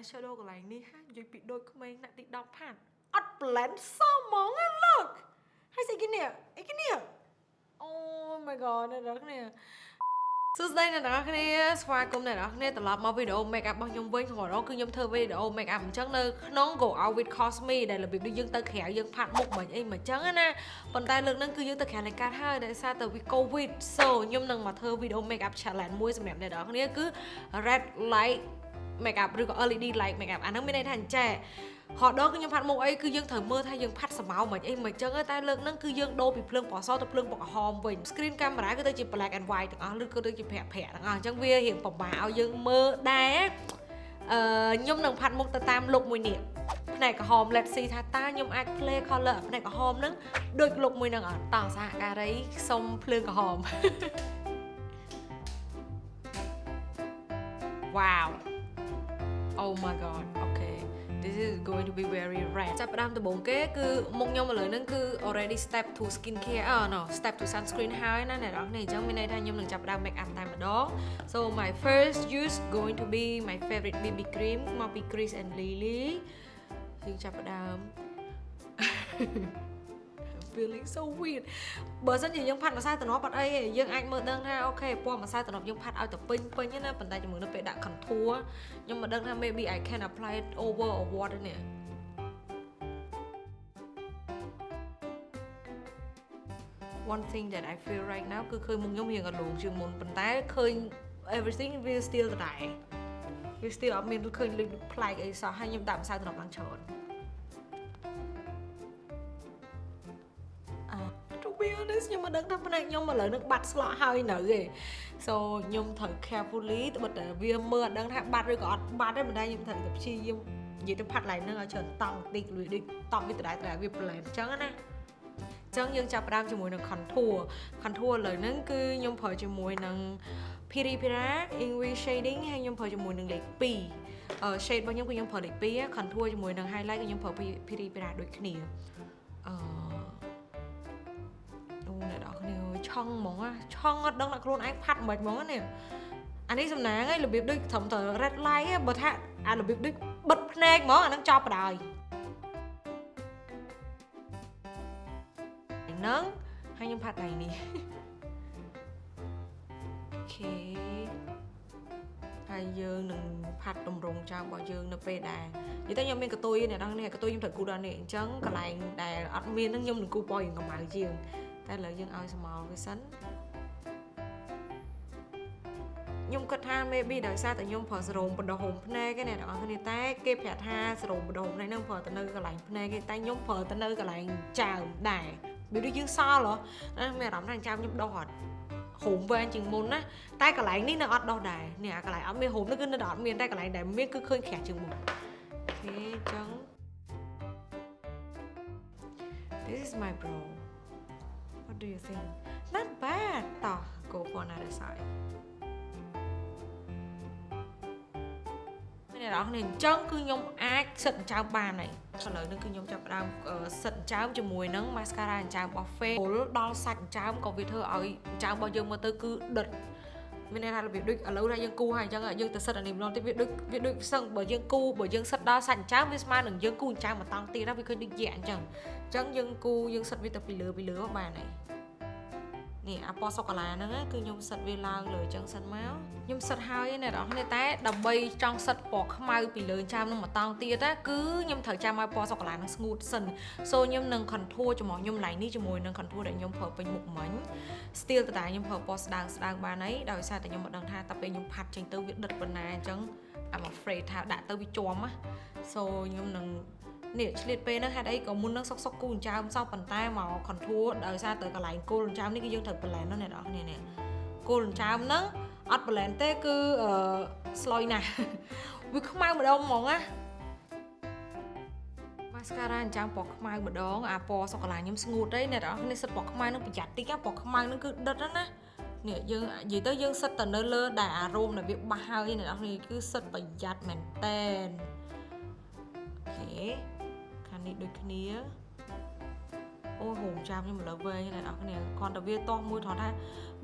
eyeshadow កន្លែងនេះហានិយាយពីដូចក្មេងអ្នកទី10ផាត់អត់ blend សោះហ្មង look ហើយស្អីគេនេះអីគេនេះ Oh my god អ្នកនរគ្នាសួស្តីអ្នកនរគ្នាស្វាគមន៍អ្នកនរគ្នាត្រឡប់មកវីដេអូ make up របស់ខ្ញុំវិញរាល់ដងគឺខ្ញុំធ្វើវីដេអូ make up អញ្ចឹងនៅក្នុង Go Out with Cosme ដែលរបៀបដូចយើងទៅក្រៅយើងផាត់មុខមិនអីមិនអញ្ចឹងណាប៉ុន្តែលើកហ្នឹងគឺយើងទៅក្រៅនៃកាត់ហើយដោយសារតែ we covid so ខ្ញុំនឹងមកធ្វើវីដេអូ make up challenge មួយសម្រាប់អ្នកនរគ្នាគឺ red light make up ឬក៏ LED light make up អាហ្នឹងមានន័យថាអញ្ចេះហត់ដល់គឺខ្ញុំផាត់មុខអីគឺយើងត្រូវមើលថាយើងផាត់សម្ោមិនអីមិនអញ្ចឹងតែលើកហ្នឹងគឺយើងដូរពីភ្លើងពណ៌សទៅភ្លើងពណ៌ក្រហមវិញ screen camera គឺទៅជា black and white ទាំងអស់ឬក៏ទៅជាប្រាក់ប្រាក់ទាំងអស់អញ្ចឹងវារៀងពិបាកឲ្យយើងមើលដែរអឺខ្ញុំនឹងផាត់មុខទៅតាម look មួយនេះផ្នែកក្រហម let's see ថាតើខ្ញុំអាច play color ផ្នែកក្រហមហ្នឹងដូច look មួយហ្នឹងអត់តោះសហការីសុំភ្លើងក្រហម Wow Oh my god okay this is going to be very red ចាប់ផ្ដើមដំបូងគេគឺមុខខ្ញុំឥឡូវហ្នឹងគឺ already step to skin care អឺ no step to sunscreen ហើយណាអ្នកនរគ្នាអញ្ចឹងមានន័យថាខ្ញុំនឹងចាប់ផ្ដើម make up តែម្ដង so my first use going to be my favorite BB cream មកពី Chris and Lily យើងចាប់ផ្ដើម feeling so weird បើសិនជាយើងផាត់ម្សៅតំណប់អត់អីទេយើងអាចមើលដឹងថាអូខេពណ៌ម្សៅតំណប់យើងផាត់ឲ្យទៅពេញពេញណាប៉ុន្តែជាមួយនៅពេលដាក់ contour ខ្ញុំមិនដឹងថា maybe I can apply it over or what ទេនេះ one thing that I feel right now គឺឃើញមុខខ្ញុំរៀងអលងជាងមុនប៉ុន្តែឃើញ everything will still ដដែលវា still អត់មានឃើញលេចប្លែកអីសោះហើយខ្ញុំដាក់ម្សៅតំណប់ឡើងច្រើន ខ្ញុំមិនដឹងថាផ្នែកខ្ញុំឥឡូវនឹងបាត់ស្លក់ហើយនៅទេ so ខ្ញុំត្រូវ carefully ត្បិតតែវាមើលអត់ដឹងថាបាត់ឬក៏អត់បាត់ទេមិនដែរខ្ញុំត្រូវតែព្យាយាមនិយាយទៅផាត់ឡើងនឹងឲ្យច្រើនតង់តិចលុយដូចតង់វាដដែលដដែលវា blend អញ្ចឹងណាចឹងយើងចាប់ផ្ដើមជាមួយនឹង contour contour ឥឡូវហ្នឹងគឺខ្ញុំប្រើជាមួយនឹង Piri Pira Ingwe shading ហើយខ្ញុំប្រើជាមួយនឹងលេខ2អឺ shade របស់ខ្ញុំគឺខ្ញុំប្រើលេខ2 contour ជាមួយនឹង highlight គឺខ្ញុំប្រើ Piri Pira ដូចគ្នាអឺ អ្នកនរគ្នាឆង់ហ្មងឆង់អត់ដឹងថាខ្លួនឯងផាត់មិនហ្មងនេះអានេះសំណាងឯងរបៀបដូចត្រឹមតែ red light បើថាអារបៀបដូចបិទភ្នែកហ្មងអានឹងចប់បដ ாய் ហ្នឹងហើយខ្ញុំផាត់ដៃនេះអូខេហើយយើងនឹងផាត់តម្រងចោលរបស់យើងនៅពេលដែលនិយាយទៅខ្ញុំមានកតុយអ្នកនរគ្នាកតុយខ្ញុំត្រូវគូដល់នេះអញ្ចឹងកន្លែងដែលអត់មានហ្នឹងខ្ញុំនឹងគូពណ៌រៀងកម្ៅជាង តែឥឡូវយើងឲ្យស្មោលវាសិនខ្ញុំគិតថា maybe ដោយសារតែខ្ញុំប្រើសរោមបណ្ដោះហូមភ្នែកឯអ្នកទាំងអស់គ្នាតែគេប្រាប់ថាសរោមបណ្ដោះហូមភ្នែកហ្នឹងប្រើទៅនៅកន្លែងភ្នែកគេតែខ្ញុំប្រើទៅនៅកន្លែងចើមដែរវាដូចយើងសល់ហ៎មានអារម្មណ៍ថាចាំខ្ញុំដោះអត់ហូមវែងជាងមុនណាតែកន្លែងនេះនៅអត់ដោះដែរនេះអាកន្លែងអត់មានហូមនេះគឺនៅអត់មានតែកន្លែងដែលមានគឺឃើញក្រាស់ជាងមុនអូខេអញ្ចឹង This is my bro What do you think Not bad តោះ go for another side អ្នកនរគ្នាអញ្ចឹងគឺខ្ញុំអាចសិតអញ្ចើមបានហើយឥឡូវនេះគឺខ្ញុំចាប់ផ្ដើមសិតអញ្ចើមជាមួយនឹង mascara អញ្ចើមរបស់ Face ពុលដល់សាច់អញ្ចើមក៏វាធ្វើឲ្យអញ្ចើមរបស់យើងមើលទៅគឺដិតមានន័យថារបៀបដូចឥឡូវថាយើងគូហើយអញ្ចឹងយើងទៅសិតអានេះម្ដងទៀតវាដូចវាដូចសឹងបើយើងគូបើយើងសិតដល់សាច់អញ្ចើមវាស្មើនឹងយើងគូអញ្ចើមមកតង់ទៀតណាវាឃើញដូចយៈអញ្ចឹងអញ្ចឹងយើងគូយើងសិតវាទៅពីលើពីលើបានហើយ នេះអាពណ៌សូកូឡាហ្នឹងគឺខ្ញុំសិតវាឡើងលើចឹងសិនមកខ្ញុំសិតហើយអ្នកនរគ្នាតែដើម្បីចង់សិតពណ៌ខ្មៅពីលើចាមនឹងមកតង់ទៀតណាគឺខ្ញុំត្រូវចាំឲ្យពណ៌សូកូឡាហ្នឹងស្ងួតសិន so ខ្ញុំនឹង contour ជាមួយខ្ញុំឡៃនេះជាមួយនឹង contour ដែលខ្ញុំប្រើពេញមុខមិញ still តើខ្ញុំប្រើពណ៌ស្ដើងស្ដើងបានហើយដោយសារតែខ្ញុំមិនដឹងថាតើពេលខ្ញុំផាត់ចេញទៅវាដិតប៉ុណ្ណាអញ្ចឹង I'm afraid ថាដាក់ទៅវាជាប់ណា so ខ្ញុំនឹង នេះឆ្លៀតពេលហ្នឹងហេតុអីក៏មុននឹងសុកសុកគូអញ្ចើមសោះប៉ុន្តែមក contour ដោយសារទៅកន្លែងគោលអញ្ចើមនេះគឺយើងត្រូវ blend ណាអ្នកនរគ្នានេះគោលអញ្ចើមហ្នឹងអត់ blend ទេគឺអឺស្លុយណាស់វាខ្មៅម្ដងហ្មងណា mascara អញ្ចឹងពណ៌ខ្មៅម្ដងអាពណ៌សូកូឡាខ្ញុំស្ងួតទេអ្នកនរគ្នាសិតពណ៌ខ្មៅនឹងប្រយ័ត្នតិចពណ៌ខ្មៅនឹងគឺដិតណានេះយើងនិយាយទៅយើងសិតទៅនៅលើដែលអារម្មណ៍ដែលវាបាសហើយអ្នកនរគ្នាគឺសិតប្រយ័ត្នមែនតែនអូខេខាង នេះដូចគ្នាអូហូមចាំខ្ញុំឥឡូវវែងអ្នកនរគ្នាគ្រាន់តែវាតោះមួយត្រង់ថា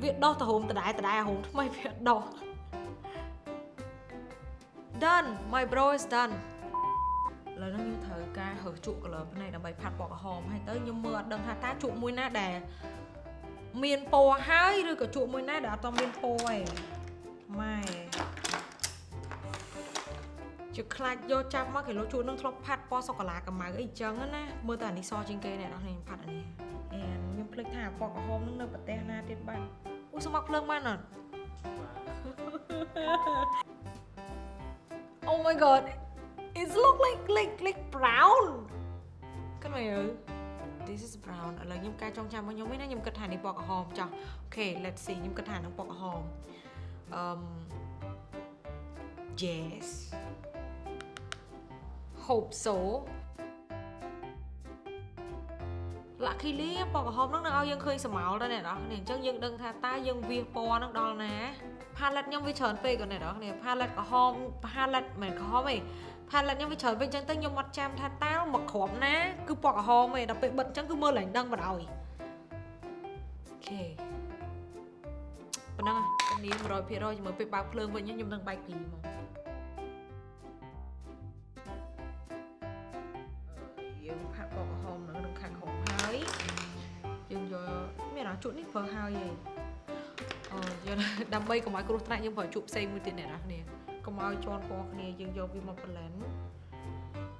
វាដោះទៅហូមដដែលដដែលហូមថ្មីវាដោះ done my bro is done ឥឡូវនេះខ្ញុំត្រូវការរើសជក់ color ផ្នែកដើម្បីផាត់ពណ៌ក្រហមហើយទៅខ្ញុំមើលអត់ដឹងថាតើជក់មួយណាដែលមានពណ៌ហើយឬក៏ជក់មួយណាដែលអត់តមានពណ៌ឯងម៉ែ ជាខ្លាចយកចាប់មកគេលោជក់នឹងធ្លាប់ផាត់ពណ៌សូកូឡាកម្ៅអីចឹងណាមើលទៅអានេះសជាងគេអ្នកនរខ្ញុំផាត់អានេះអែខ្ញុំភ្លេចថាពណ៌ក្រហមនឹងនៅប្រទេសណាទៀតបាទអូសុំមកភ្លើងបានអត់ Oh my god it look like like like brown គិតមើល this is brown ឥឡូវខ្ញុំកែចងចាំមកខ្ញុំវិញណាខ្ញុំគិតថានេះពណ៌ក្រហមចុះអូខេ let's see ខ្ញុំគិតថានឹងពណ៌ក្រហមអឺ yes hope so luckily ពណ៌ក្រហមហ្នឹងនឹងឲ្យយើងឃើញស្រមោលដែរអ្នកនរគ្នាអញ្ចឹងយើងដឹងថាតើយើងវាពណ៌ហ្នឹងដល់ណា palette ខ្ញុំវាច្រើនពេកគាត់អ្នកនរគ្នា palette ក្រហម palette មិនក្រហមទេ palette ខ្ញុំវាច្រើនពេកអញ្ចឹងទៅខ្ញុំអត់ចាំថាតើមកគ្រាប់ណាគឺពណ៌ក្រហមទេដល់ពេលបិទអញ្ចឹងគឺមើលឡើងដឹងបណ្ដោយអូខេប៉ុណ្ណឹងនេះ100%ជាមួយពេលបើកភ្លើងវិញខ្ញុំនឹងបែកពីហ្មងយើង យើងយកមានអាជក់នេះប្រើហើយឯងអូយើងដើម្បីកុំឲ្យគ្រោះថ្នាក់យើងប្រើជក់ផ្សេងមួយទៀតអ្នកនរគ្នាកុំឲ្យជន់ពណ៌គ្នាយើងយកវាមក blend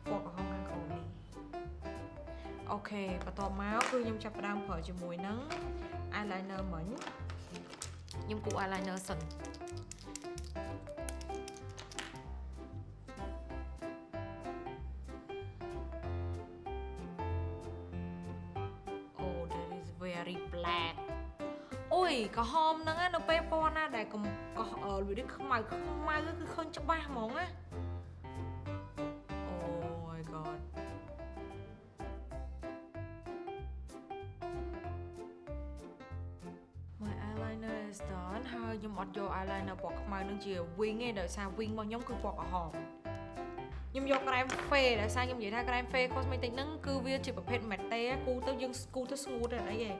ពណ៌ក្រហមខាងក្រោមនេះអូខេបន្ទាប់មកគឺខ្ញុំចាប់ផ្ដើមប្រើជាមួយនឹង eyeliner មិញខ្ញុំគូ eyeliner សិន អូយក្រហមហ្នឹងណានៅពេលពណ៌ណាដែលកំកោះអឺវាខ្មៅខ្មៅគឺឃើញច្បាស់ហ្មងណាអូ my god my eyeliner is done ហើយខ្ញុំអត់យក eyeliner ពណ៌ខ្មៅនឹងជា wing ទេដោយសារ wing របស់ខ្ញុំគឺពណ៌ក្រហមខ្ញុំយក krem fe ដោយសារខ្ញុំនិយាយថា krem fe cosmetic ហ្នឹងគឺវាជាប្រភេទ matte គូទៅយើងគូទៅស្ងួតទេអីទេ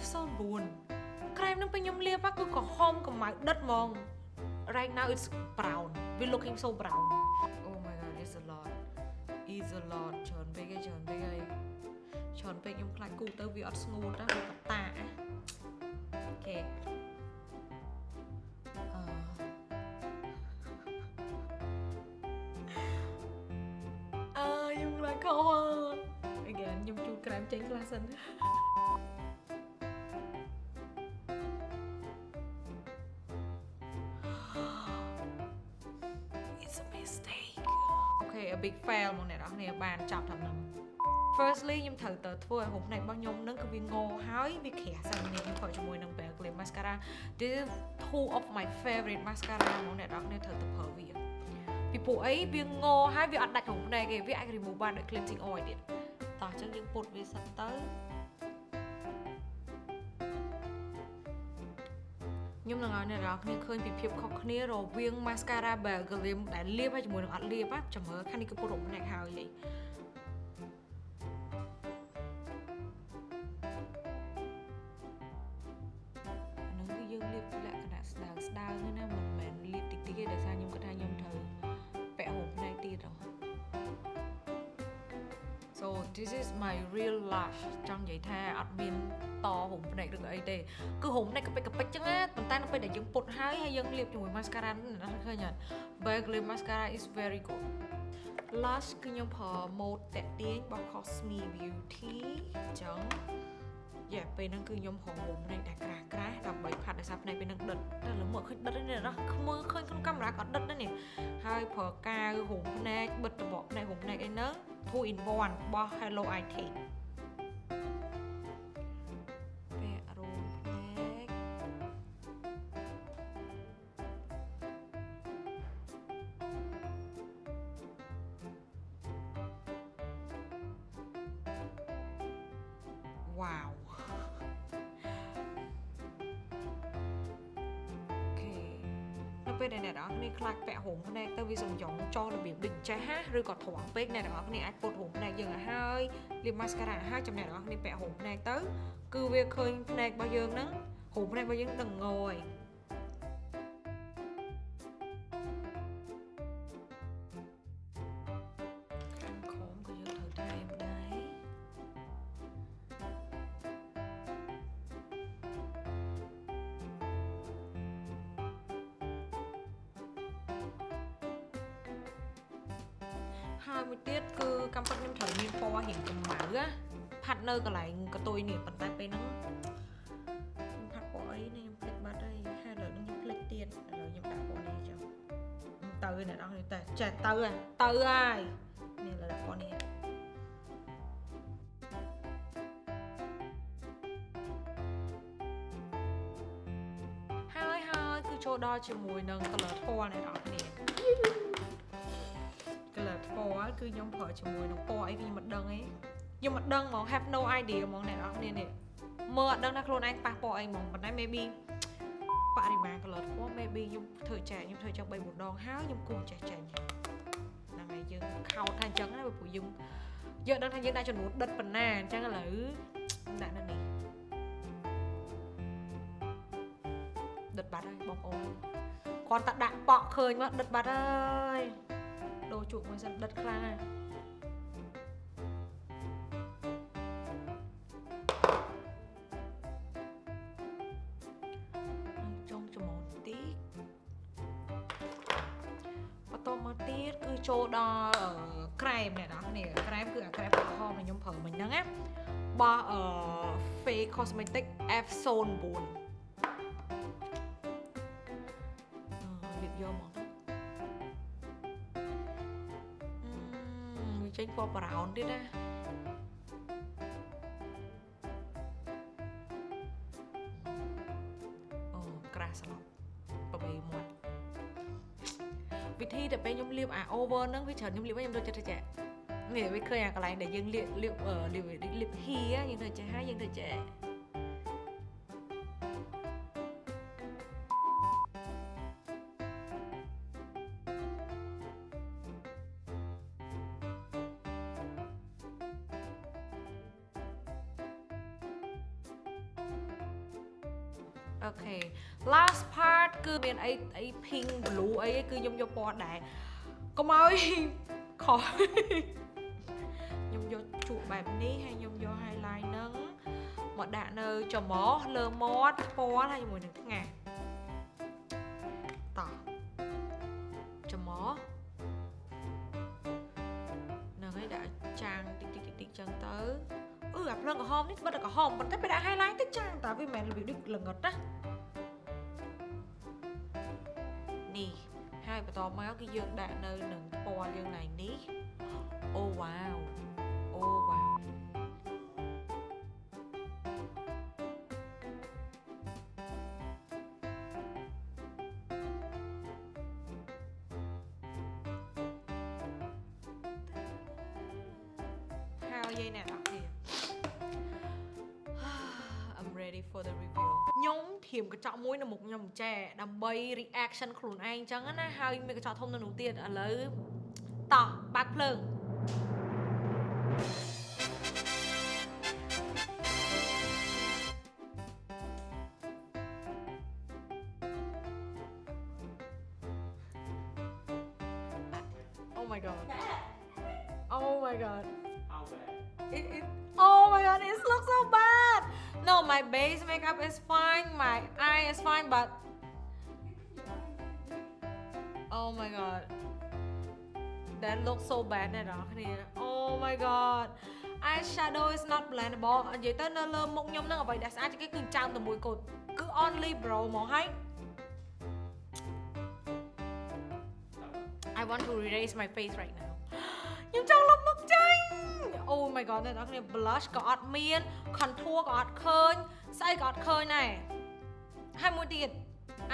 This is Epsom 9 krem ហ្នឹងពេលខ្ញុំលាបគឺក្រហមកម្ៅដិតហ្មង Right now it's brown we looking so brown Oh my god it's a lot it's a lot ច្រើនពេកឯងច្រើនពេកហើយច្រើនពេកខ្ញុំខ្លាចគូទៅវាអត់ស្ងួតណាវាកតាអូខេអឺខ្ញុំខ្លាចខុស again ខ្ញុំជូតក្រែមចេញខ្លះសិន a big fail មកអ្នកនរគ្នាបានចាប់តាមនឹង Firstly ខ្ញុំត្រូវទៅធ្វើឲ្យហូបផ្នែករបស់ខ្ញុំនឹងគឺវាងហើយវាក្រាស់សិននេះខ្ញុំប្រើជាមួយនឹង Bare Glam Mascara This is two of my favorite mascara មកអ្នកនរគ្នាត្រូវទៅប្រើវាពីព្រោះអីវាងហើយវាអត់ដាច់ហូបផ្នែកទេវាអាច remove បានដោយ cleansing oil ទៀតតោះអញ្ចឹងយើងពុតវាសិនទៅ ខ្ញុំនឹងឲ្យអ្នកនរគ្នាឃើញពីភាពខុសគ្នារវាង mascara Bare Glam ដែលលាបហើយជាមួយនឹងអត់លាបណាចាំមើលខាងនេះគឺពុតរំផ្នែកហើយ real lash ចង់និយាយថាអត់មានតហុំភ្នែកឬក៏អីទេគឺហុំភ្នែកកពិចកពិចចឹងណាប៉ុន្តែនៅពេលដែលយើងពុតហើយហើយយើងលាបជាមួយ mascara នេះណាឃើញអត់ Bare Glam mascara is very good lash គឺខ្ញុំប្រើ mode តាក់ទាញរបស់ Cosme Beauty ចឹងយ៉ាពេលហ្នឹងគឺខ្ញុំហៅហុំភ្នែកតែក្រាស់ក្រាស់ដើម្បីផាត់ដោយសារភ្នែកពេលហ្នឹងដិតតែលើមកឃើញដិតទេណាខ្មើឃើញក្នុងកាមេរ៉ាក៏ដិតដែរនេះហើយប្រើកាវហុំភ្នែកបិទតបកភ្នែកហុំភ្នែកអីហ្នឹង two in one របស់ Hello IT ពេលដែលអ្នកនរគ្នាខ្លាចពាក់រោមភ្នែកទៅវាសំយ៉ងចោលរបៀបដូចចេះហាឬក៏ត្រង់ពេកអ្នកនរគ្នាអាចពុតរោមភ្នែកយើងឲ្យហើយលាប mascara ឲ្យហើយចំណែកអ្នកនរគ្នាពាក់រោមភ្នែកទៅគឺវាឃើញភ្នែករបស់យើងហ្នឹងរោមភ្នែករបស់យើងដឹងងហើយ រូវមានពណ៌រៀងកម្ៅណាផាត់នៅកន្លែងកតុយនេះប៉ុន្តែពេលហ្នឹងខ្ញុំផាត់ពណ៌អីនេះខ្ញុំភ្លេចបាត់ហើយហើយឥឡូវនេះខ្ញុំភ្លេចទៀតឥឡូវខ្ញុំដាក់ពណ៌នេះចុះទៅអ្នកនរនេះតែចេះទៅហើយទៅហើយនេះឥឡូវដាក់ពណ៌នេះហើយហើយគឺចូលដល់ជាមួយនឹង color ពណ៌អ្នកនរគ្នា color ពណ៌គឺខ្ញុំប្រើជាមួយនឹងពណ៌អីខ្ញុំមិនដឹងទេខ្ញុំមិនដឹងហ្មង have no idea ហ្មងអ្នកនរគ្នានេះមើលអត់ដឹងថាខ្លួនឯងប៉ះពណ៌អីហ្មងប៉ុន្តែ maybe បរិមាណ color ពណ៌ maybe ខ្ញុំធ្វើចែកខ្ញុំធ្វើចុះ3 4ដងហើយខ្ញុំគូចេះចេញហ្នឹងហើយយើងខោតថាអញ្ចឹងណាព្រោះយើងយើងដឹងថាយើងដាក់ចំនួនដិតប៉ុណ្ណាអញ្ចឹងឥឡូវដាក់នៅនេះដិតបាត់ហើយបងប្អូនគាត់តែដាក់ប៉ក់ឃើញមកដិតបាត់ហើយ ដូរជក់មួយសិនដិតខ្លាំងណាស់ចុងចំមុនតិចបន្តមកទៀតគឺចូលដល់អឺក្រែមអ្នកនរគ្នាក្រែមគឺអាក្រែមក្រហមដែលខ្ញុំប្រើមិញហ្នឹងណារបស់អឺ Face Cosmetic F09 អឺមួយចេញពណ៌ brown ទៀតណាអូក្រាស់ស្លាប់ប្របីមាត់វិធីតែពេលខ្ញុំលាបអា over ហ្នឹងវាច្រើនខ្ញុំលាបហើយខ្ញុំដូចចិត្តចេះនេះវាឃើញអាកន្លែងដែលយើងលាបលាបអឺលាបលាបហៀយើងទៅចេះហើយយើងទៅចេះ អូខេ last part គឺមានអីអី pink blue អីគឺខ្ញុំយកពណ៌ដែរកុំឲ្យខុសខ្ញុំយកជក់បែបនេះហើយខ្ញុំយក highlight ហ្នឹងមកដាក់នៅច្រមុះលើមាត់ពណ៌ហើយជាមួយនឹងថ្ងាសតោះច្រមុះហ្នឹងហើយដាក់ចាងតិចតិចតិចតិចចឹងទៅ អឺអាភ្លើងក្រហមនេះបិទតែក្រហមប៉ុន្តែពេលដាក់ highlight តិចចាងតើវាមិនមែនរបៀបដូចល្ងិតណានេះហើយបន្តមកគឺយើងដាក់នៅនឹងពណ៌យើងឡើងនេះអូវ៉ាវអូវ៉ាវហើយយាយអ្នក ធៀមកញ្ចក់មួយនៅមុខខ្ញុំចែដើម្បី reaction ខ្លួនឯងអញ្ចឹងណាហើយមានកញ្ចក់ធំនៅនោះទៀតឥឡូវតោះបាក់ភ្លើង Oh my god. Oh my god. How bad? It, it, oh my god, it looks so bad. No, my base makeup is fine. My eye is fine, but oh my god, that looks so bad អ្នកនរគ្នា Oh my god eyeshadow is not blendable និយាយទៅនៅលើមុខខ្ញុំហ្នឹងអ្វីដែលស្អាតជាងគេគឺចោមតែមួយកូតគឺ only brow ហ្មងហើយ I want to erase my face right now ខ្ញុំចង់លុប មុខចេញ Oh my god អ្នកនរគ្នា blush ក៏អត់មាន contour ក៏អត់ឃើញស្អីក៏អត់ឃើញដែរហើយមួយទៀត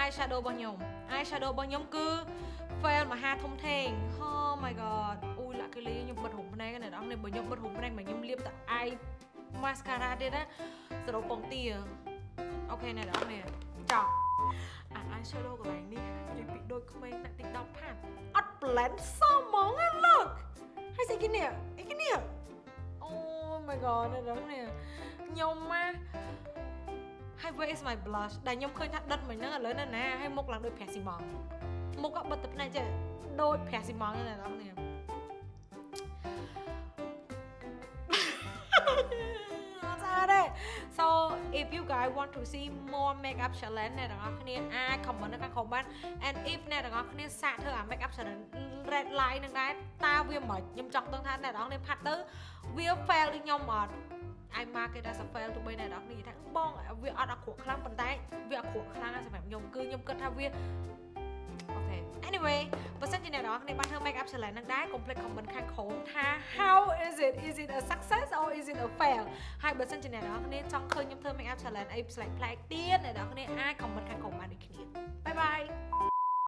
eyeshadow របស់ខ្ញុំ eyeshadow របស់ខ្ញុំគឺ fail មហាធំធេង Oh my god អូយលាក់កេលីខ្ញុំបិទរុំភ្នែកអ្នកនរគ្នាបើខ្ញុំបិទរុំភ្នែកមកខ្ញុំលាបតែ eye mascara ទៀតណាសរុបពងទាអូខេអ្នកនរគ្នាចប់អា eyeshadow កន្លែងនេះនិយាយពីដូចក្មេងដាក់ TikTok ផាត់អត់ blend សមហ្មងណា look ហើយស្អីគេនេះអីគេនេះ Oh my god អ្នកនរគ្នាខ្ញុំមកហើយ where is my blush ដែលខ្ញុំឃើញថាដិតមិញហ្នឹងឥឡូវនៅណាហើយមុខឡើងដូចប្រាក់ស៊ីម៉ងមុខក៏បិទតែភ្នែកចេះដូចប្រាក់ស៊ីម៉ងហ្នឹងអ្នកន so if you guys want to see more makeup challenge អ្នកទាំងអស់គ្នាអាច comment នៅខាងក្រោមបាន and if អ្នកទាំងអស់គ្នាសាកធ្វើអា makeup challenge red line នឹងដែរតើវាមិនខ្ញុំចង់ដឹងថាអ្នកទាំងអស់គ្នាផាត់ទៅវា fail ដូចខ្ញុំអត់ I mark it as a fail ទោះបីអ្នកនរគ្នាថាបងវាអត់អក្រក់ខ្លាំងប៉ុន្តែវាអក្រក់ខ្លាំងណាស់សម្រាប់ខ្ញុំគឺខ្ញុំគិតថាវា អូខេ anyway បើសិនជាអ្នកនរគ្នាបានធ្វើ make up challenge ហ្នឹងដែរកុំភ្លេច comment ខាងក្រោមថា how is it is it a success or is it a fail ហើយបើសិនជាអ្នកនរគ្នាចង់ឃើញខ្ញុំធ្វើ make up challenge អីផ្សេងផ្លែកទៀតអ្នកនរគ្នាអាច comment ខាងក្រោមបានដូចគ្នា bye bye